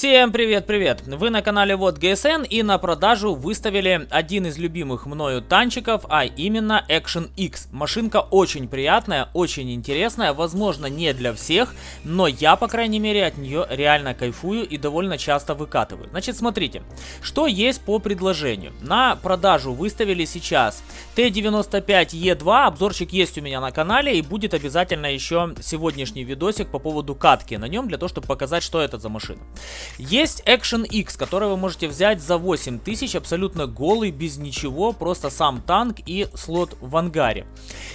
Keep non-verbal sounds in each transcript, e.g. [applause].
Всем привет-привет! Вы на канале Вот ГСН и на продажу выставили один из любимых мною танчиков, а именно Action X. Машинка очень приятная, очень интересная, возможно не для всех, но я по крайней мере от нее реально кайфую и довольно часто выкатываю. Значит смотрите, что есть по предложению. На продажу выставили сейчас Т-95Е2, обзорчик есть у меня на канале и будет обязательно еще сегодняшний видосик по поводу катки на нем, для того чтобы показать что это за машина. Есть Action X, который вы можете взять за 8000, абсолютно голый, без ничего, просто сам танк и слот в ангаре.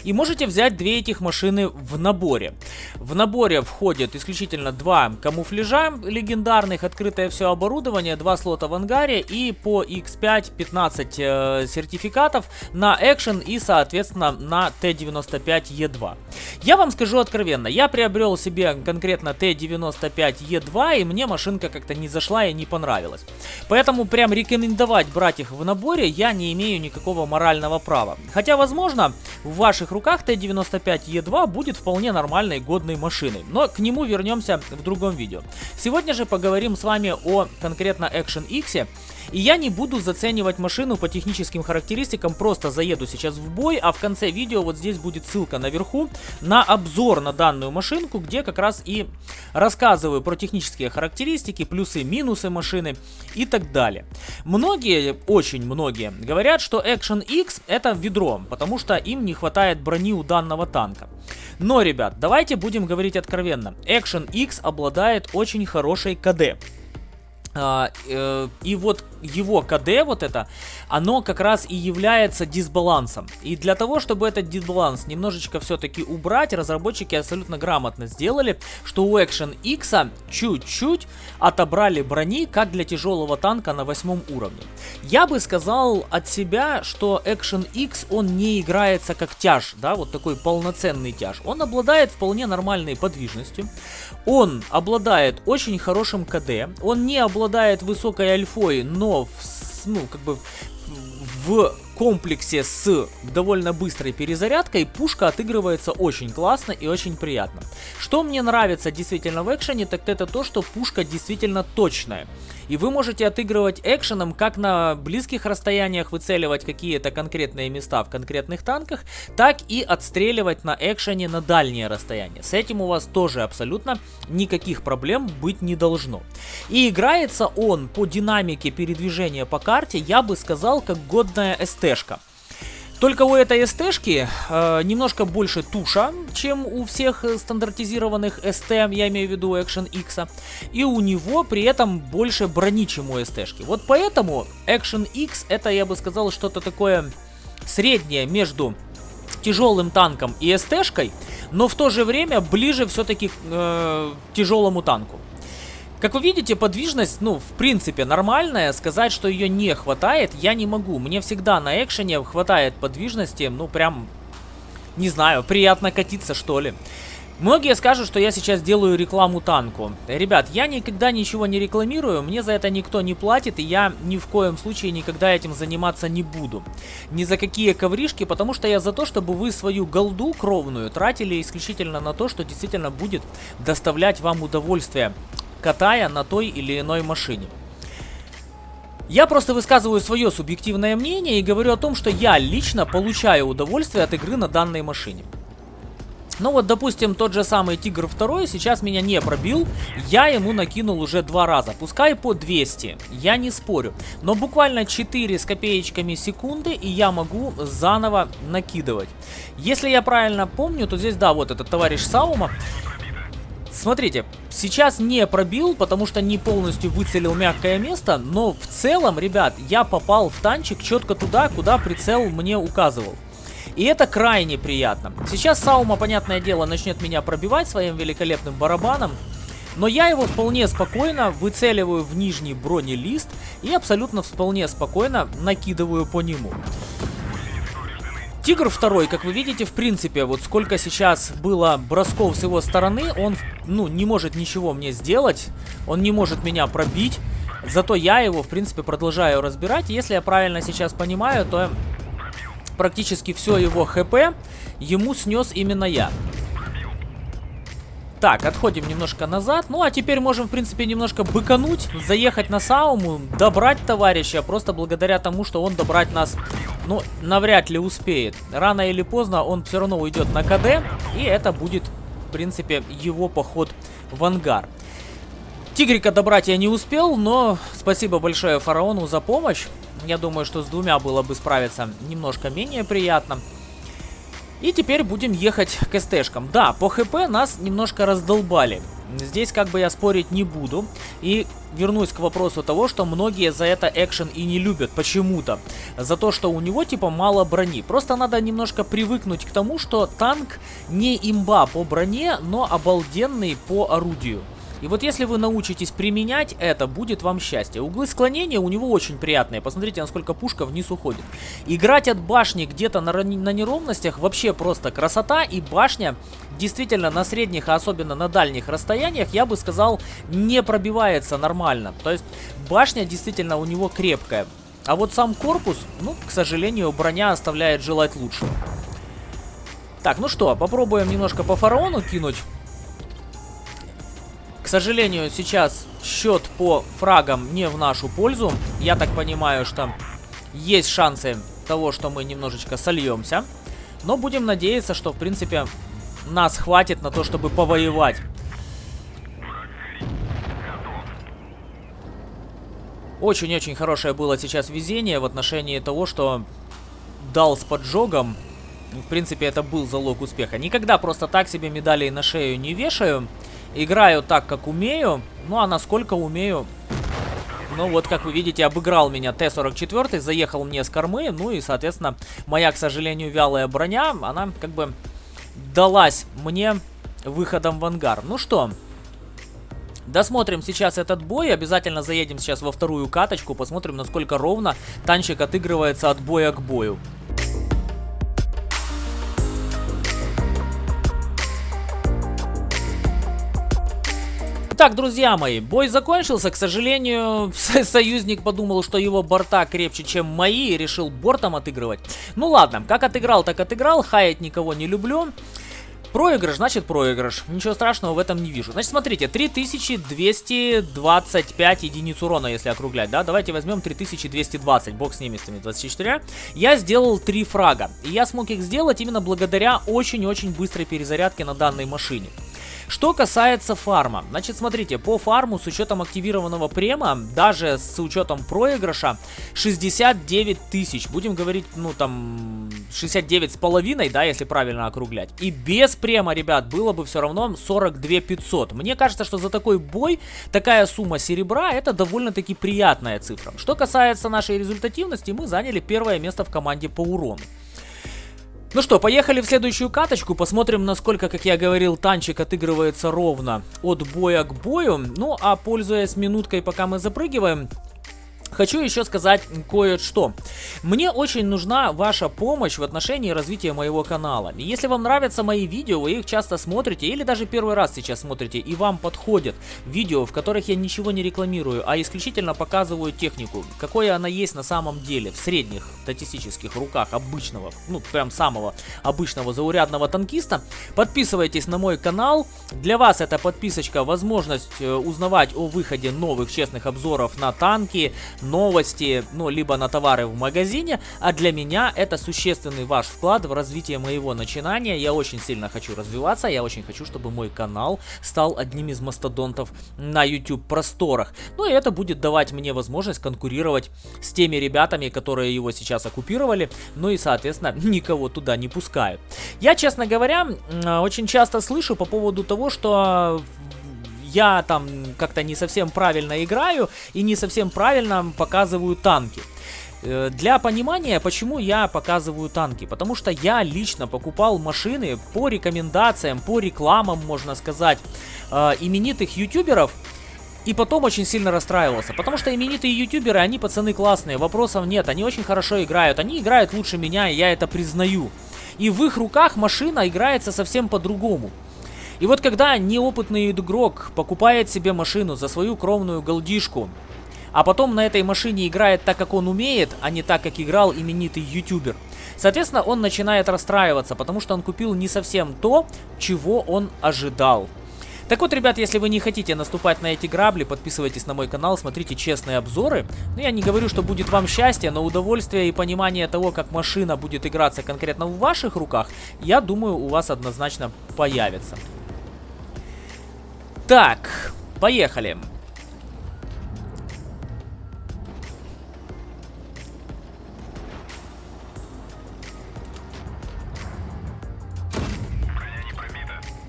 И можете взять две этих машины в наборе. В наборе входит исключительно два камуфляжа легендарных, открытое все оборудование, два слота в ангаре и по X5 15 э, сертификатов на Action и соответственно на Т-95Е2. Я вам скажу откровенно, я приобрел себе конкретно Т-95Е2 и мне машинка как-то не зашла и не понравилась. Поэтому прям рекомендовать брать их в наборе я не имею никакого морального права. Хотя, возможно, в ваших руках Т-95Е2 будет вполне нормальной годной машиной. Но к нему вернемся в другом видео. Сегодня же поговорим с вами о конкретно Action X. И я не буду заценивать машину по техническим характеристикам, просто заеду сейчас в бой, а в конце видео вот здесь будет ссылка наверху на обзор на данную машинку, где как раз и рассказываю про технические характеристики, плюсы, минусы машины и так далее. Многие, очень многие, говорят, что Action X это ведро, потому что им не хватает брони у данного танка. Но, ребят, давайте будем говорить откровенно. Action X обладает очень хорошей КД. А, э, и вот его КД, вот это, оно как раз и является дисбалансом. И для того, чтобы этот дисбаланс немножечко все-таки убрать, разработчики абсолютно грамотно сделали, что у Action X чуть-чуть отобрали брони, как для тяжелого танка на восьмом уровне. Я бы сказал от себя, что Action X, он не играется как тяж, да, вот такой полноценный тяж. Он обладает вполне нормальной подвижностью, он обладает очень хорошим КД, он не обладает высокой альфой, но в, ну, как бы в комплексе с довольно быстрой перезарядкой пушка отыгрывается очень классно и очень приятно. Что мне нравится действительно в экшене, так это то, что пушка действительно точная. И вы можете отыгрывать экшеном как на близких расстояниях выцеливать какие-то конкретные места в конкретных танках, так и отстреливать на экшене на дальние расстояния. С этим у вас тоже абсолютно никаких проблем быть не должно. И играется он по динамике передвижения по карте, я бы сказал, как годная СТ-шка. Только у этой СТ-шки э, немножко больше туша, чем у всех стандартизированных СТ, я имею в виду Action X. И у него при этом больше брони, чем у СТ-шки. Вот поэтому Action X это, я бы сказал, что-то такое среднее между тяжелым танком и СТ-шкой, но в то же время ближе все-таки к э, тяжелому танку. Как вы видите, подвижность, ну, в принципе, нормальная. Сказать, что ее не хватает, я не могу. Мне всегда на экшене хватает подвижности, ну, прям, не знаю, приятно катиться, что ли. Многие скажут, что я сейчас делаю рекламу танку. Ребят, я никогда ничего не рекламирую, мне за это никто не платит, и я ни в коем случае никогда этим заниматься не буду. Ни за какие ковришки, потому что я за то, чтобы вы свою голду кровную тратили исключительно на то, что действительно будет доставлять вам удовольствие катая на той или иной машине. Я просто высказываю свое субъективное мнение и говорю о том, что я лично получаю удовольствие от игры на данной машине. Ну вот, допустим, тот же самый Тигр 2 сейчас меня не пробил, я ему накинул уже два раза, пускай по 200, я не спорю. Но буквально 4 с копеечками секунды, и я могу заново накидывать. Если я правильно помню, то здесь, да, вот этот товарищ Саума, Смотрите, сейчас не пробил, потому что не полностью выцелил мягкое место, но в целом, ребят, я попал в танчик четко туда, куда прицел мне указывал. И это крайне приятно. Сейчас Саума, понятное дело, начнет меня пробивать своим великолепным барабаном. Но я его вполне спокойно выцеливаю в нижний бронелист и абсолютно вполне спокойно накидываю по нему. Тигр второй, как вы видите, в принципе, вот сколько сейчас было бросков с его стороны, он, ну, не может ничего мне сделать, он не может меня пробить, зато я его, в принципе, продолжаю разбирать. Если я правильно сейчас понимаю, то практически все его хп ему снес именно я. Так, отходим немножко назад. Ну, а теперь можем, в принципе, немножко быкануть, заехать на Сауму, добрать товарища, просто благодаря тому, что он добрать нас, ну, навряд ли успеет. Рано или поздно он все равно уйдет на КД, и это будет, в принципе, его поход в ангар. Тигрика добрать я не успел, но спасибо большое фараону за помощь. Я думаю, что с двумя было бы справиться немножко менее приятно. И теперь будем ехать к СТшкам. Да, по ХП нас немножко раздолбали. Здесь как бы я спорить не буду. И вернусь к вопросу того, что многие за это экшен и не любят почему-то. За то, что у него типа мало брони. Просто надо немножко привыкнуть к тому, что танк не имба по броне, но обалденный по орудию. И вот если вы научитесь применять это, будет вам счастье. Углы склонения у него очень приятные. Посмотрите, насколько пушка вниз уходит. Играть от башни где-то на, на неровностях вообще просто красота. И башня действительно на средних, а особенно на дальних расстояниях, я бы сказал, не пробивается нормально. То есть башня действительно у него крепкая. А вот сам корпус, ну, к сожалению, броня оставляет желать лучшего. Так, ну что, попробуем немножко по фараону кинуть. К сожалению, сейчас счет по фрагам не в нашу пользу. Я так понимаю, что есть шансы того, что мы немножечко сольемся. Но будем надеяться, что, в принципе, нас хватит на то, чтобы повоевать. Очень-очень хорошее было сейчас везение в отношении того, что дал с поджогом. В принципе, это был залог успеха. Никогда просто так себе медалей на шею не вешаю. Играю так, как умею. Ну, а насколько умею... Ну, вот, как вы видите, обыграл меня Т-44, заехал мне с кормы. Ну, и, соответственно, моя, к сожалению, вялая броня, она как бы далась мне выходом в ангар. Ну что, Досмотрим сейчас этот бой, обязательно заедем сейчас во вторую каточку, посмотрим, насколько ровно танчик отыгрывается от боя к бою. Итак, друзья мои, бой закончился. К сожалению, [laughs] союзник подумал, что его борта крепче, чем мои, и решил бортом отыгрывать. Ну ладно, как отыграл, так отыграл. Хаять никого не люблю. Проигрыш, значит проигрыш. Ничего страшного в этом не вижу. Значит, смотрите, 3225 единиц урона, если округлять, да? Давайте возьмем 3220, бог с ними, с 24. Я сделал 3 фрага. И я смог их сделать именно благодаря очень-очень быстрой перезарядке на данной машине. Что касается фарма, значит, смотрите, по фарму с учетом активированного према, даже с учетом проигрыша, 69 тысяч. Будем говорить, ну, там, 69 с половиной, да, если правильно округлять. И без према, ребят, было бы все равно 42 500. Мне кажется, что за такой бой такая сумма серебра, это довольно-таки приятная цифра. Что касается нашей результативности, мы заняли первое место в команде по урону. Ну что, поехали в следующую каточку, посмотрим, насколько, как я говорил, танчик отыгрывается ровно от боя к бою. Ну, а пользуясь минуткой, пока мы запрыгиваем, Хочу еще сказать кое-что. Мне очень нужна ваша помощь в отношении развития моего канала. Если вам нравятся мои видео, вы их часто смотрите или даже первый раз сейчас смотрите, и вам подходят видео, в которых я ничего не рекламирую, а исключительно показываю технику, какой она есть на самом деле, в средних статистических руках обычного, ну прям самого обычного заурядного танкиста, подписывайтесь на мой канал. Для вас эта подписочка возможность э, узнавать о выходе новых честных обзоров на танки, новости, ну, либо на товары в магазине, а для меня это существенный ваш вклад в развитие моего начинания. Я очень сильно хочу развиваться, я очень хочу, чтобы мой канал стал одним из мастодонтов на YouTube просторах. Ну и это будет давать мне возможность конкурировать с теми ребятами, которые его сейчас оккупировали, ну и, соответственно, [laughs] никого туда не пускают. Я, честно говоря, очень часто слышу по поводу того, что я там как-то не совсем правильно играю и не совсем правильно показываю танки. Э, для понимания, почему я показываю танки. Потому что я лично покупал машины по рекомендациям, по рекламам, можно сказать, э, именитых ютуберов. И потом очень сильно расстраивался, потому что именитые ютуберы, они пацаны классные, вопросов нет, они очень хорошо играют, они играют лучше меня, и я это признаю. И в их руках машина играется совсем по-другому. И вот когда неопытный игрок покупает себе машину за свою кровную голдишку, а потом на этой машине играет так, как он умеет, а не так, как играл именитый ютубер, соответственно, он начинает расстраиваться, потому что он купил не совсем то, чего он ожидал. Так вот, ребят, если вы не хотите наступать на эти грабли, подписывайтесь на мой канал, смотрите честные обзоры. Ну, я не говорю, что будет вам счастье, но удовольствие и понимание того, как машина будет играться конкретно в ваших руках, я думаю, у вас однозначно появится. Так, поехали.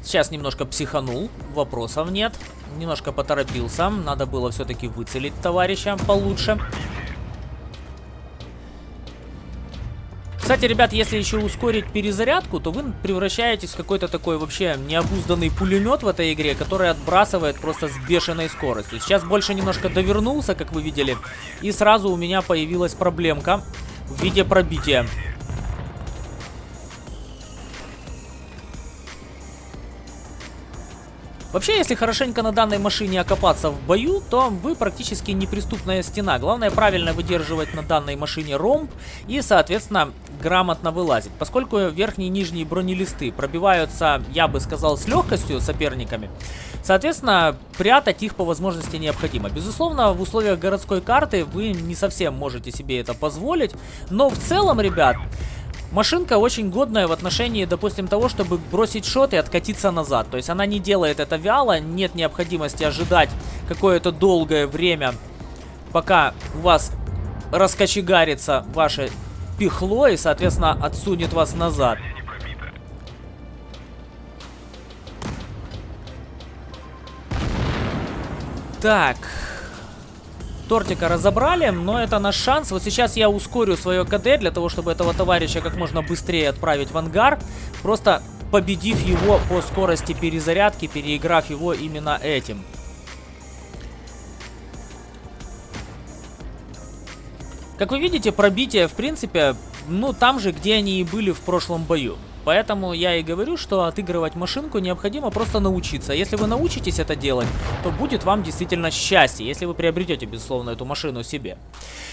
Сейчас немножко психанул, вопросов нет. Немножко поторопился, надо было все-таки выцелить товарища получше. Кстати, ребят, если еще ускорить перезарядку, то вы превращаетесь в какой-то такой вообще необузданный пулемет в этой игре, который отбрасывает просто с бешеной скоростью. Сейчас больше немножко довернулся, как вы видели, и сразу у меня появилась проблемка в виде пробития. Вообще, если хорошенько на данной машине окопаться в бою, то вы практически неприступная стена. Главное правильно выдерживать на данной машине ромб и, соответственно, грамотно вылазить. Поскольку верхние и нижние бронелисты пробиваются, я бы сказал, с легкостью соперниками, соответственно, прятать их по возможности необходимо. Безусловно, в условиях городской карты вы не совсем можете себе это позволить, но в целом, ребят... Машинка очень годная в отношении, допустим, того, чтобы бросить шот и откатиться назад. То есть она не делает это вяло, нет необходимости ожидать какое-то долгое время, пока у вас раскочегарится ваше пихло и, соответственно, отсунет вас назад. Так, Тортика разобрали, но это наш шанс. Вот сейчас я ускорю свое КД для того, чтобы этого товарища как можно быстрее отправить в ангар. Просто победив его по скорости перезарядки, переиграв его именно этим. Как вы видите, пробитие, в принципе, ну там же, где они и были в прошлом бою. Поэтому я и говорю, что отыгрывать машинку необходимо просто научиться. Если вы научитесь это делать, то будет вам действительно счастье, если вы приобретете, безусловно, эту машину себе.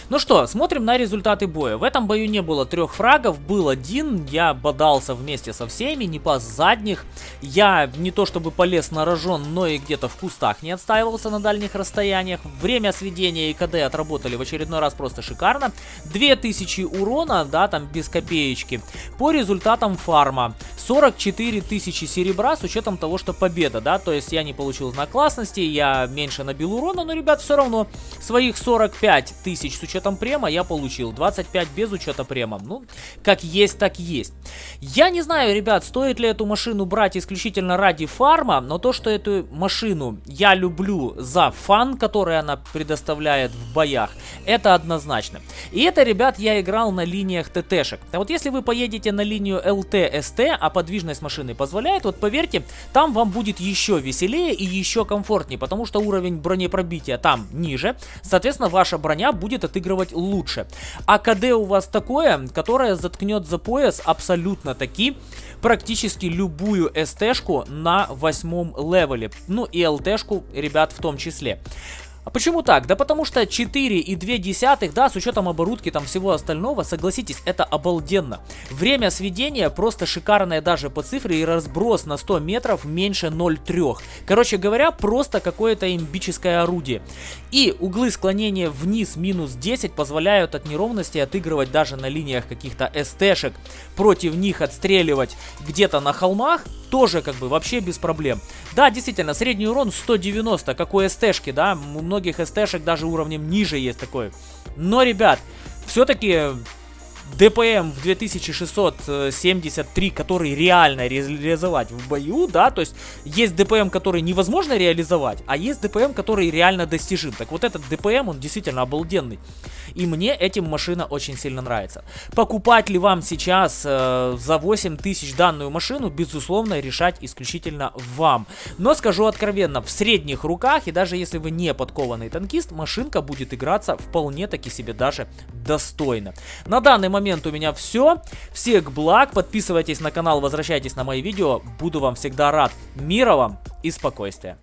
Ну что, смотрим на результаты боя. В этом бою не было трех фрагов, был один. Я бодался вместе со всеми, не пас задних. Я не то чтобы полез на рожон, но и где-то в кустах не отстаивался на дальних расстояниях. Время сведения и КД отработали в очередной раз просто шикарно. 2000 урона, да, там без копеечки. По результатам фарма фарма. 44 тысячи серебра с учетом того, что победа, да, то есть я не получил знак классности, я меньше набил урона, но, ребят, все равно своих 45 тысяч с учетом према я получил, 25 без учета према, ну, как есть, так есть. Я не знаю, ребят, стоит ли эту машину брать исключительно ради фарма, но то, что эту машину я люблю за фан, который она предоставляет в боях, это однозначно. И это, ребят, я играл на линиях ТТшек. А вот если вы поедете на линию ЛТ СТ, а подвижность машины позволяет, вот поверьте, там вам будет еще веселее и еще комфортнее, потому что уровень бронепробития там ниже, соответственно, ваша броня будет отыгрывать лучше. А КД у вас такое, которое заткнет за пояс абсолютно таки практически любую СТ-шку на восьмом левеле. Ну и ЛТ-шку, ребят, в том числе. А почему так? Да потому что 4,2, да, с учетом оборудки там всего остального, согласитесь, это обалденно. Время сведения просто шикарное даже по цифре и разброс на 100 метров меньше 0,3. Короче говоря, просто какое-то имбическое орудие. И углы склонения вниз минус 10 позволяют от неровности отыгрывать даже на линиях каких-то СТ-шек. Против них отстреливать где-то на холмах тоже как бы вообще без проблем. Да, действительно, средний урон 190, как у СТ-шки, да, у многих СТ-шек даже уровнем ниже есть такой. Но, ребят, все-таки ДПМ в 2673, который реально реализовать в бою, да, то есть есть ДПМ, который невозможно реализовать, а есть ДПМ, который реально достижим. Так вот этот ДПМ, он действительно обалденный. И мне этим машина очень сильно нравится. Покупать ли вам сейчас э, за 8 тысяч данную машину, безусловно, решать исключительно вам. Но скажу откровенно, в средних руках, и даже если вы не подкованный танкист, машинка будет играться вполне таки себе даже достойно. На данный момент у меня все. Всех благ, подписывайтесь на канал, возвращайтесь на мои видео. Буду вам всегда рад. Мира вам и спокойствия.